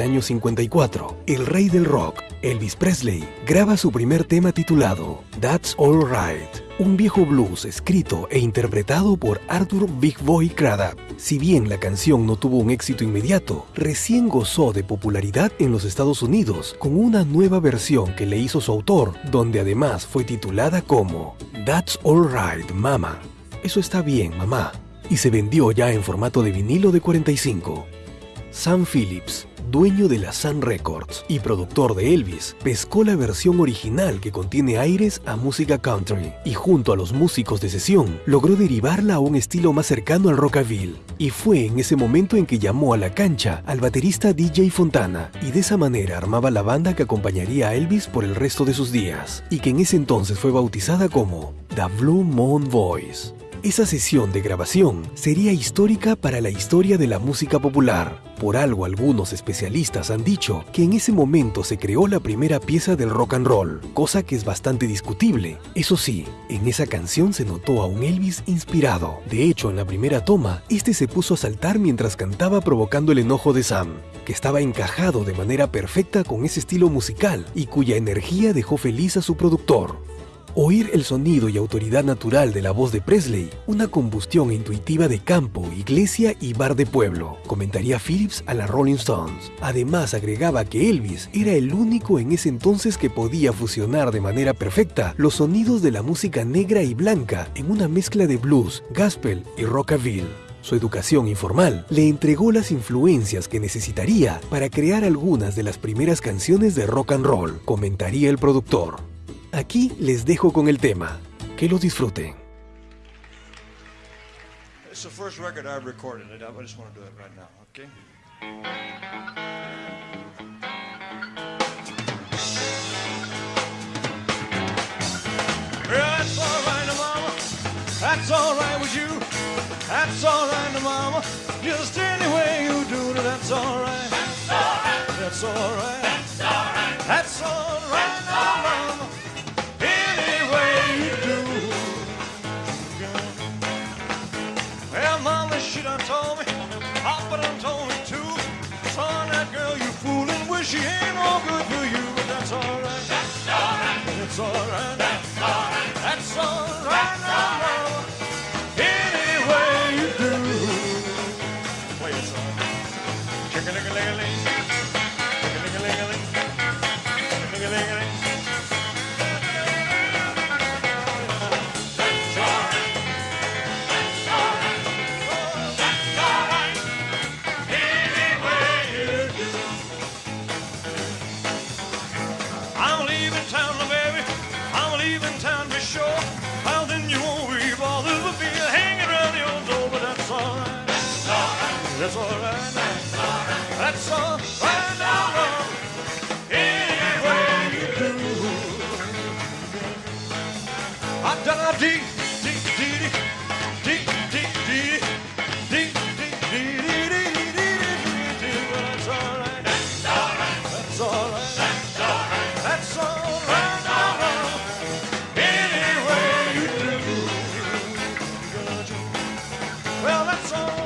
del año 54, el rey del rock, Elvis Presley, graba su primer tema titulado That's All Right, un viejo blues escrito e interpretado por Arthur Big Boy Craddock. Si bien la canción no tuvo un éxito inmediato, recién gozó de popularidad en los Estados Unidos con una nueva versión que le hizo su autor, donde además fue titulada como That's All Right, Mama. Eso está bien, mamá. Y se vendió ya en formato de vinilo de 45. Sam Phillips, dueño de la Sun Records y productor de Elvis, pescó la versión original que contiene aires a música country y junto a los músicos de sesión logró derivarla a un estilo más cercano al rockabilly. Y fue en ese momento en que llamó a la cancha al baterista DJ Fontana y de esa manera armaba la banda que acompañaría a Elvis por el resto de sus días y que en ese entonces fue bautizada como The Blue Moon Voice. Esa sesión de grabación sería histórica para la historia de la música popular. Por algo algunos especialistas han dicho que en ese momento se creó la primera pieza del rock and roll, cosa que es bastante discutible. Eso sí, en esa canción se notó a un Elvis inspirado. De hecho, en la primera toma, este se puso a saltar mientras cantaba provocando el enojo de Sam, que estaba encajado de manera perfecta con ese estilo musical y cuya energía dejó feliz a su productor. Oír el sonido y autoridad natural de la voz de Presley, una combustión intuitiva de campo, iglesia y bar de pueblo, comentaría Phillips a la Rolling Stones. Además agregaba que Elvis era el único en ese entonces que podía fusionar de manera perfecta los sonidos de la música negra y blanca en una mezcla de blues, gospel y rockabilly. Su educación informal le entregó las influencias que necesitaría para crear algunas de las primeras canciones de rock and roll, comentaría el productor. Aquí les dejo con el tema. Que lo disfruten. It's the first record I've recorded. I just want to do it right now, okay? That's all right, mama. That's all right with you. That's all right, mama. Just any way you do it, that's all right. That's all right. That's all right. That's all right. That's all right, she ain't no good for you, but that's all right. That's all right. That's all right. That's all right. That's all right now, mama. Any way you do. Play it, son. Chicken-a-ling-a-ling. Chicken-a-ling-a-ling. tell it's all